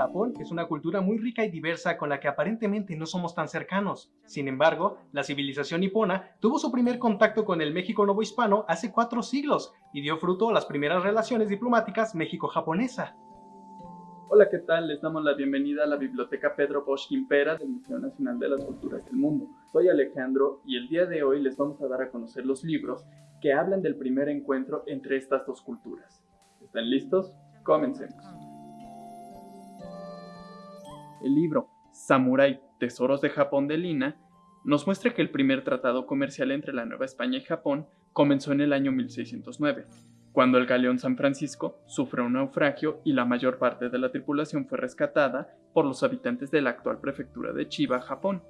Japón es una cultura muy rica y diversa con la que aparentemente no somos tan cercanos. Sin embargo, la civilización nipona tuvo su primer contacto con el México novohispano hace cuatro siglos y dio fruto a las primeras relaciones diplomáticas México-japonesa. Hola, ¿qué tal? Les damos la bienvenida a la Biblioteca Pedro Bosch Quimpera del Museo Nacional de las Culturas del Mundo. Soy Alejandro y el día de hoy les vamos a dar a conocer los libros que hablan del primer encuentro entre estas dos culturas. ¿Están listos? Comencemos. El libro Samurai, Tesoros de Japón de Lina nos muestra que el primer tratado comercial entre la Nueva España y Japón comenzó en el año 1609, cuando el galeón San Francisco sufrió un naufragio y la mayor parte de la tripulación fue rescatada por los habitantes de la actual prefectura de Chiba, Japón.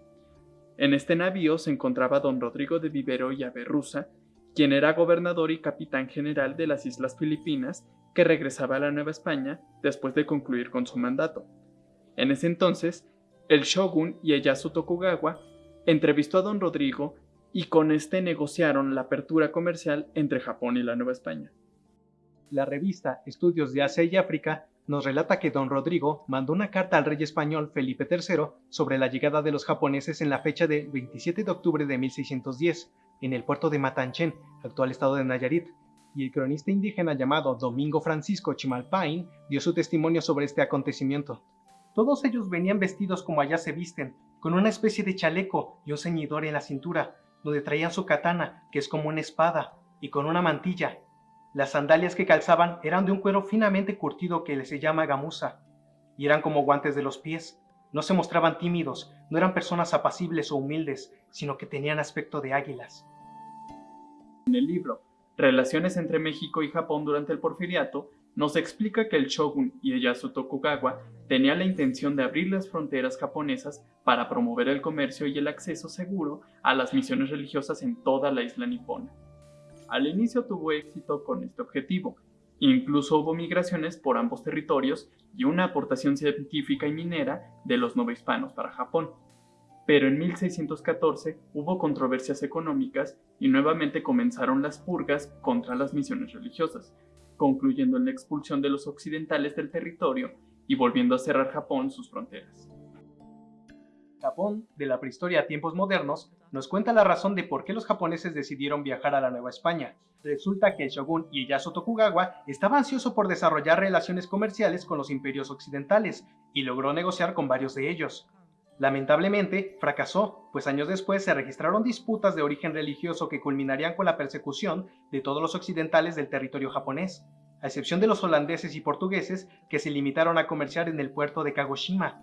En este navío se encontraba don Rodrigo de Vivero y Averrusa, quien era gobernador y capitán general de las Islas Filipinas, que regresaba a la Nueva España después de concluir con su mandato. En ese entonces, el shogun Ieyasu Tokugawa entrevistó a don Rodrigo y con este negociaron la apertura comercial entre Japón y la Nueva España. La revista Estudios de Asia y África nos relata que don Rodrigo mandó una carta al rey español Felipe III sobre la llegada de los japoneses en la fecha de 27 de octubre de 1610 en el puerto de Matanchen, actual estado de Nayarit, y el cronista indígena llamado Domingo Francisco Chimalpain dio su testimonio sobre este acontecimiento. Todos ellos venían vestidos como allá se visten, con una especie de chaleco y un ceñidor en la cintura, donde traían su katana, que es como una espada, y con una mantilla. Las sandalias que calzaban eran de un cuero finamente curtido que se llama gamuza, y eran como guantes de los pies. No se mostraban tímidos, no eran personas apacibles o humildes, sino que tenían aspecto de águilas. En el libro Relaciones entre México y Japón durante el Porfiriato, nos explica que el shogun Ieyasu Tokugawa tenía la intención de abrir las fronteras japonesas para promover el comercio y el acceso seguro a las misiones religiosas en toda la isla nipona. Al inicio tuvo éxito con este objetivo, incluso hubo migraciones por ambos territorios y una aportación científica y minera de los novohispanos para Japón. Pero en 1614 hubo controversias económicas y nuevamente comenzaron las purgas contra las misiones religiosas, concluyendo en la expulsión de los occidentales del territorio y volviendo a cerrar Japón sus fronteras. Japón, de la prehistoria a tiempos modernos, nos cuenta la razón de por qué los japoneses decidieron viajar a la Nueva España. Resulta que el shogun Ieyasu Tokugawa estaba ansioso por desarrollar relaciones comerciales con los imperios occidentales y logró negociar con varios de ellos. Lamentablemente, fracasó, pues años después se registraron disputas de origen religioso que culminarían con la persecución de todos los occidentales del territorio japonés, a excepción de los holandeses y portugueses que se limitaron a comerciar en el puerto de Kagoshima.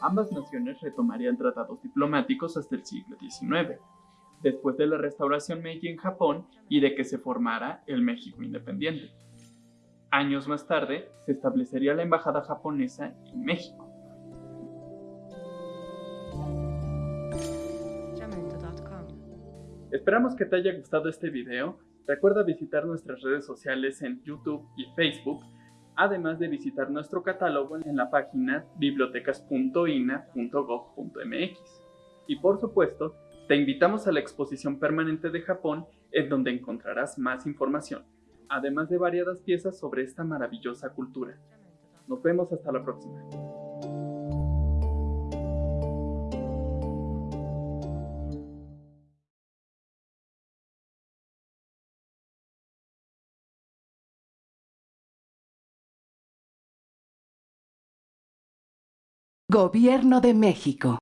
Ambas naciones retomarían tratados diplomáticos hasta el siglo XIX, después de la restauración Meiji en Japón y de que se formara el México independiente. Años más tarde, se establecería la embajada japonesa en México. Esperamos que te haya gustado este video. Recuerda visitar nuestras redes sociales en YouTube y Facebook, además de visitar nuestro catálogo en la página bibliotecas.ina.gov.mx. Y por supuesto, te invitamos a la exposición permanente de Japón, en donde encontrarás más información, además de variadas piezas sobre esta maravillosa cultura. Nos vemos hasta la próxima. Gobierno de México